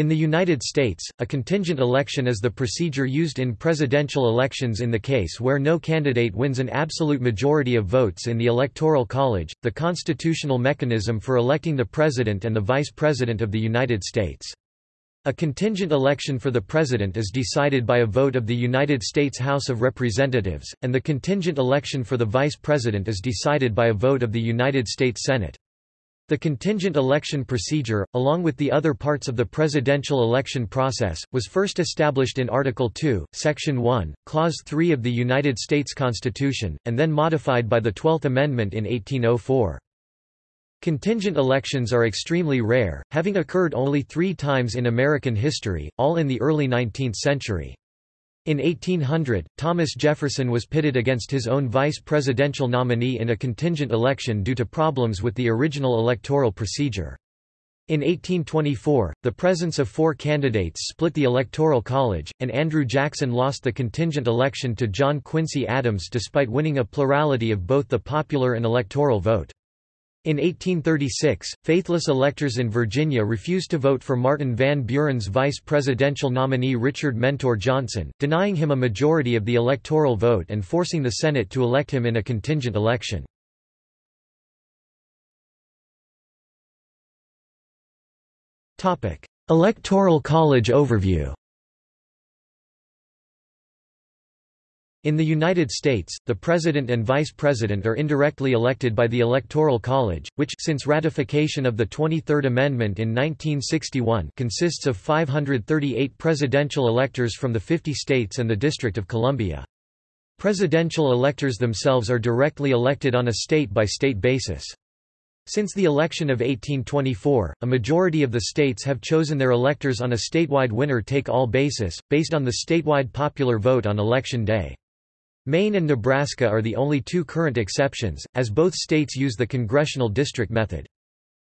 In the United States, a contingent election is the procedure used in presidential elections in the case where no candidate wins an absolute majority of votes in the Electoral College, the constitutional mechanism for electing the President and the Vice President of the United States. A contingent election for the President is decided by a vote of the United States House of Representatives, and the contingent election for the Vice President is decided by a vote of the United States Senate. The contingent election procedure, along with the other parts of the presidential election process, was first established in Article 2, Section 1, Clause 3 of the United States Constitution, and then modified by the Twelfth Amendment in 1804. Contingent elections are extremely rare, having occurred only three times in American history, all in the early 19th century. In 1800, Thomas Jefferson was pitted against his own vice presidential nominee in a contingent election due to problems with the original electoral procedure. In 1824, the presence of four candidates split the Electoral College, and Andrew Jackson lost the contingent election to John Quincy Adams despite winning a plurality of both the popular and electoral vote. In 1836, faithless electors in Virginia refused to vote for Martin Van Buren's vice presidential nominee Richard Mentor Johnson, denying him a majority of the electoral vote and forcing the Senate to elect him in a contingent election. Electoral College overview In the United States, the President and Vice President are indirectly elected by the Electoral College, which since ratification of the 23rd Amendment in 1961 consists of 538 presidential electors from the 50 states and the District of Columbia. Presidential electors themselves are directly elected on a state-by-state -state basis. Since the election of 1824, a majority of the states have chosen their electors on a statewide winner-take-all basis, based on the statewide popular vote on election day. Maine and Nebraska are the only two current exceptions, as both states use the congressional district method.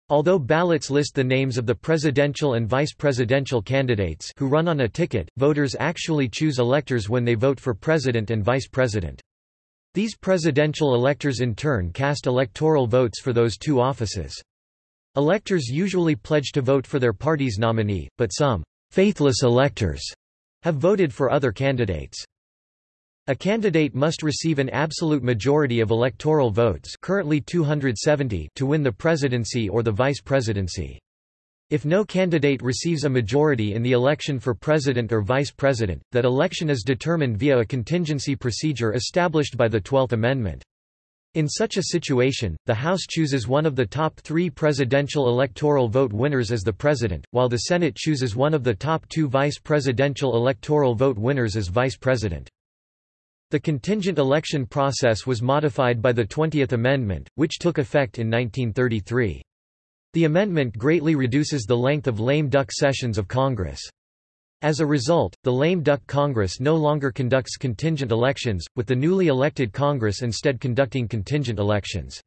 Although ballots list the names of the presidential and vice presidential candidates who run on a ticket, voters actually choose electors when they vote for president and vice president. These presidential electors in turn cast electoral votes for those two offices. Electors usually pledge to vote for their party's nominee, but some faithless electors have voted for other candidates. A candidate must receive an absolute majority of electoral votes currently 270 to win the presidency or the vice presidency. If no candidate receives a majority in the election for president or vice president, that election is determined via a contingency procedure established by the Twelfth Amendment. In such a situation, the House chooses one of the top three presidential electoral vote winners as the president, while the Senate chooses one of the top two vice presidential electoral vote winners as vice president. The contingent election process was modified by the 20th Amendment, which took effect in 1933. The amendment greatly reduces the length of lame duck sessions of Congress. As a result, the lame duck Congress no longer conducts contingent elections, with the newly elected Congress instead conducting contingent elections.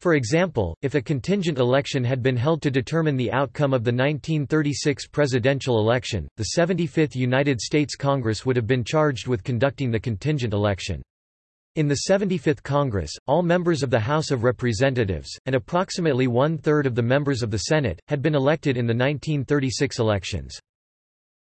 For example, if a contingent election had been held to determine the outcome of the 1936 presidential election, the 75th United States Congress would have been charged with conducting the contingent election. In the 75th Congress, all members of the House of Representatives, and approximately one-third of the members of the Senate, had been elected in the 1936 elections.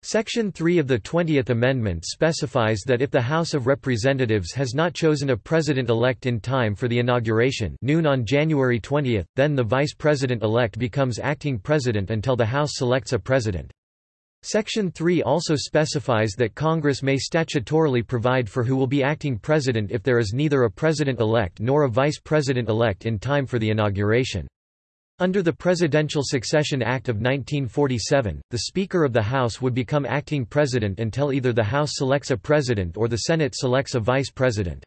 Section 3 of the 20th Amendment specifies that if the House of Representatives has not chosen a president-elect in time for the inauguration noon on January 20, then the vice president-elect becomes acting president until the House selects a president. Section 3 also specifies that Congress may statutorily provide for who will be acting president if there is neither a president-elect nor a vice president-elect in time for the inauguration. Under the Presidential Succession Act of 1947, the Speaker of the House would become acting president until either the House selects a president or the Senate selects a vice president.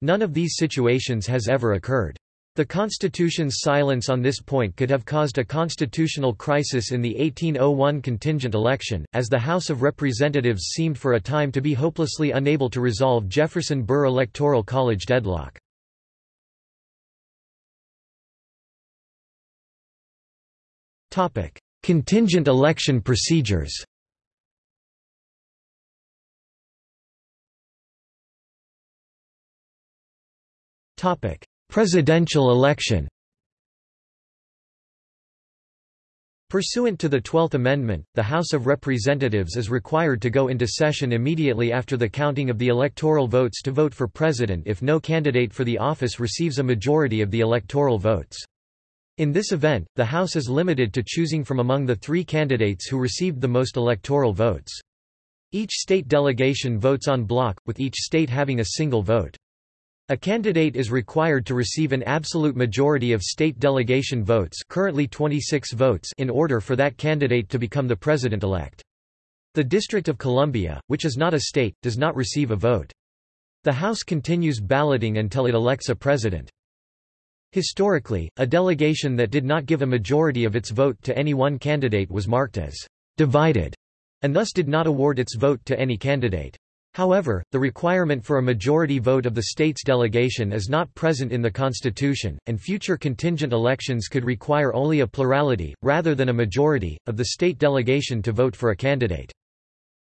None of these situations has ever occurred. The Constitution's silence on this point could have caused a constitutional crisis in the 1801 contingent election, as the House of Representatives seemed for a time to be hopelessly unable to resolve Jefferson-Burr Electoral College deadlock. Contingent election procedures. Topic: Presidential election. Pursuant to the Twelfth Amendment, the House of Representatives is required to go into session immediately after the counting of the electoral votes to vote for president if no candidate for the office receives a majority of the electoral votes. In this event, the House is limited to choosing from among the three candidates who received the most electoral votes. Each state delegation votes en bloc, with each state having a single vote. A candidate is required to receive an absolute majority of state delegation votes currently 26 votes in order for that candidate to become the president-elect. The District of Columbia, which is not a state, does not receive a vote. The House continues balloting until it elects a president. Historically, a delegation that did not give a majority of its vote to any one candidate was marked as divided, and thus did not award its vote to any candidate. However, the requirement for a majority vote of the state's delegation is not present in the Constitution, and future contingent elections could require only a plurality, rather than a majority, of the state delegation to vote for a candidate.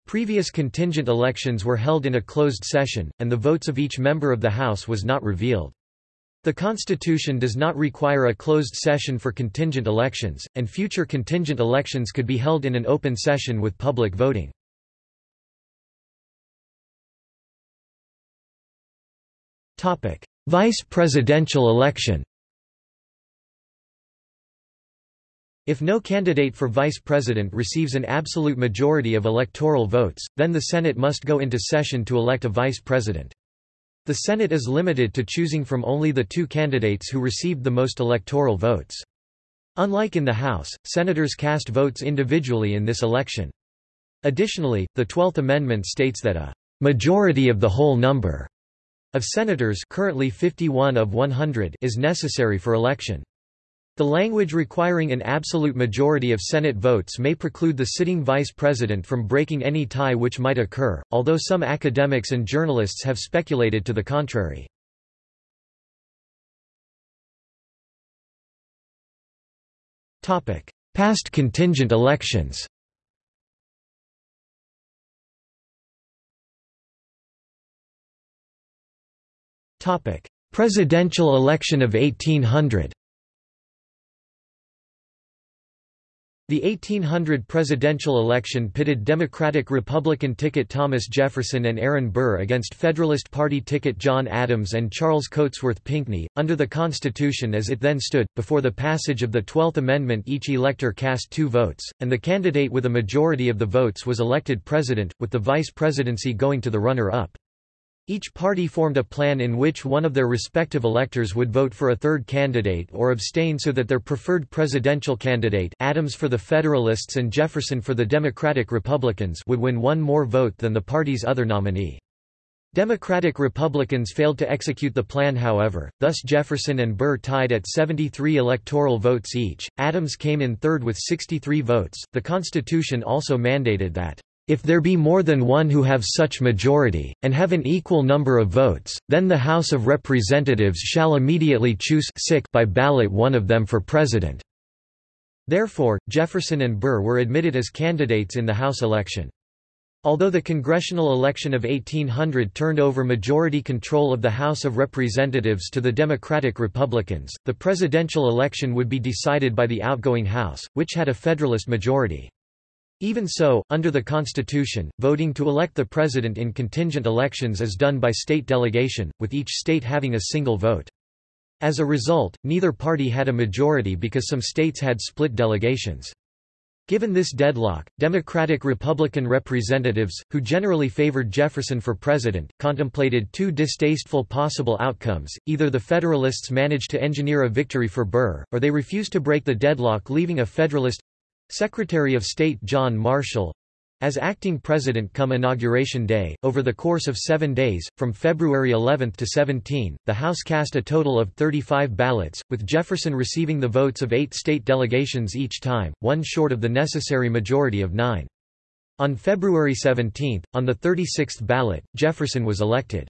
Previous contingent elections were held in a closed session, and the votes of each member of the House was not revealed. The Constitution does not require a closed session for contingent elections, and future contingent elections could be held in an open session with public voting. Vice presidential election If no candidate for vice president receives an absolute majority of electoral votes, then the Senate must go into session to elect a vice president. The Senate is limited to choosing from only the two candidates who received the most electoral votes. Unlike in the House, senators cast votes individually in this election. Additionally, the Twelfth Amendment states that a majority of the whole number of senators currently 51 of 100 is necessary for election. The language requiring an absolute majority of Senate votes may preclude the sitting vice president from breaking any tie which might occur, although some academics and journalists have speculated to the contrary. Past contingent elections Presidential election of 1800 The 1800 presidential election pitted Democratic-Republican ticket Thomas Jefferson and Aaron Burr against Federalist Party ticket John Adams and Charles Cotesworth Pinckney. Under the Constitution as it then stood, before the passage of the Twelfth Amendment each elector cast two votes, and the candidate with a majority of the votes was elected president, with the vice presidency going to the runner-up. Each party formed a plan in which one of their respective electors would vote for a third candidate or abstain so that their preferred presidential candidate Adams for the Federalists and Jefferson for the Democratic Republicans would win one more vote than the party's other nominee. Democratic Republicans failed to execute the plan however, thus Jefferson and Burr tied at 73 electoral votes each, Adams came in third with 63 votes. The Constitution also mandated that if there be more than one who have such majority, and have an equal number of votes, then the House of Representatives shall immediately choose by ballot one of them for president." Therefore, Jefferson and Burr were admitted as candidates in the House election. Although the congressional election of 1800 turned over majority control of the House of Representatives to the Democratic Republicans, the presidential election would be decided by the outgoing House, which had a Federalist majority. Even so, under the Constitution, voting to elect the president in contingent elections is done by state delegation, with each state having a single vote. As a result, neither party had a majority because some states had split delegations. Given this deadlock, Democratic-Republican representatives, who generally favored Jefferson for president, contemplated two distasteful possible outcomes, either the Federalists managed to engineer a victory for Burr, or they refused to break the deadlock leaving a Federalist Secretary of State John Marshall as acting president come Inauguration Day, over the course of seven days, from February 11 to 17, the House cast a total of 35 ballots, with Jefferson receiving the votes of eight state delegations each time, one short of the necessary majority of nine. On February 17, on the 36th ballot, Jefferson was elected.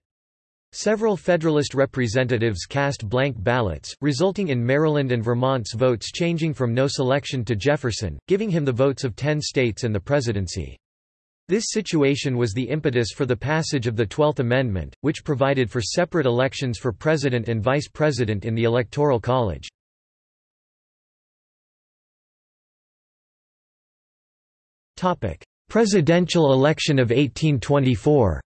Several Federalist representatives cast blank ballots, resulting in Maryland and Vermont's votes changing from no selection to Jefferson, giving him the votes of ten states and the presidency. This situation was the impetus for the passage of the Twelfth Amendment, which provided for separate elections for president and vice president in the Electoral College. Presidential election of 1824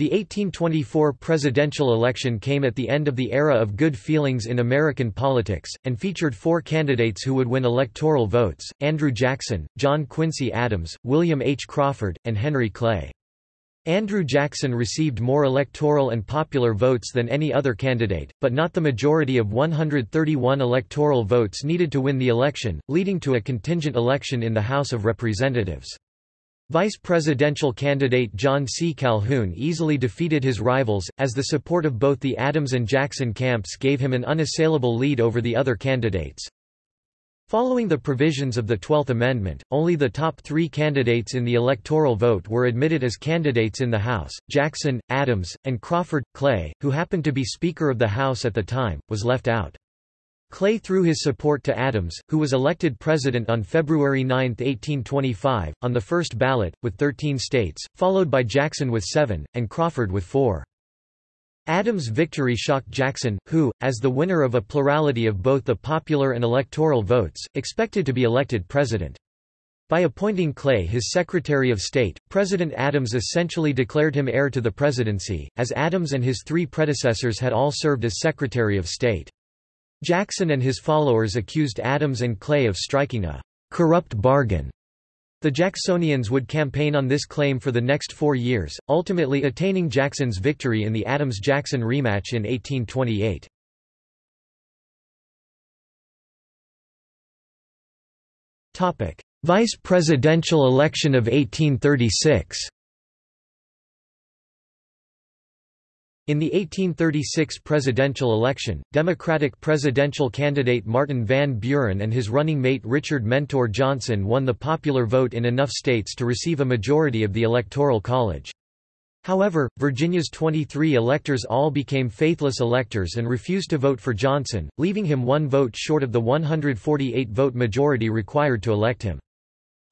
The 1824 presidential election came at the end of the era of good feelings in American politics, and featured four candidates who would win electoral votes, Andrew Jackson, John Quincy Adams, William H. Crawford, and Henry Clay. Andrew Jackson received more electoral and popular votes than any other candidate, but not the majority of 131 electoral votes needed to win the election, leading to a contingent election in the House of Representatives. Vice presidential candidate John C. Calhoun easily defeated his rivals, as the support of both the Adams and Jackson camps gave him an unassailable lead over the other candidates. Following the provisions of the Twelfth Amendment, only the top three candidates in the electoral vote were admitted as candidates in the House. Jackson, Adams, and Crawford. Clay, who happened to be Speaker of the House at the time, was left out. Clay threw his support to Adams, who was elected president on February 9, 1825, on the first ballot, with 13 states, followed by Jackson with seven, and Crawford with four. Adams' victory shocked Jackson, who, as the winner of a plurality of both the popular and electoral votes, expected to be elected president. By appointing Clay his Secretary of State, President Adams essentially declared him heir to the presidency, as Adams and his three predecessors had all served as Secretary of State. Jackson and his followers accused Adams and Clay of striking a corrupt bargain. The Jacksonians would campaign on this claim for the next four years, ultimately attaining Jackson's victory in the Adams-Jackson rematch in 1828. Vice presidential election of 1836 In the 1836 presidential election, Democratic presidential candidate Martin Van Buren and his running mate Richard Mentor Johnson won the popular vote in enough states to receive a majority of the Electoral College. However, Virginia's 23 electors all became faithless electors and refused to vote for Johnson, leaving him one vote short of the 148-vote majority required to elect him.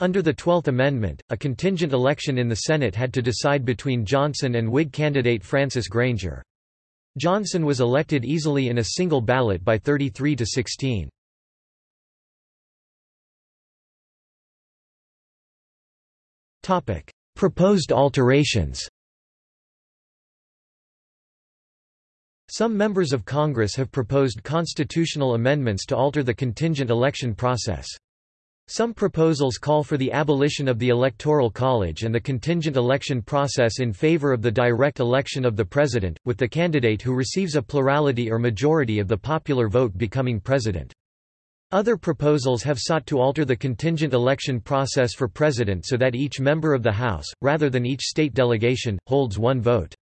Under the Twelfth Amendment, a contingent election in the Senate had to decide between Johnson and Whig candidate Francis Granger. Johnson was elected easily in a single ballot by 33 to 16. Proposed alterations Some members of Congress have proposed constitutional amendments to alter the contingent election process. Some proposals call for the abolition of the Electoral College and the contingent election process in favor of the direct election of the president, with the candidate who receives a plurality or majority of the popular vote becoming president. Other proposals have sought to alter the contingent election process for president so that each member of the House, rather than each state delegation, holds one vote.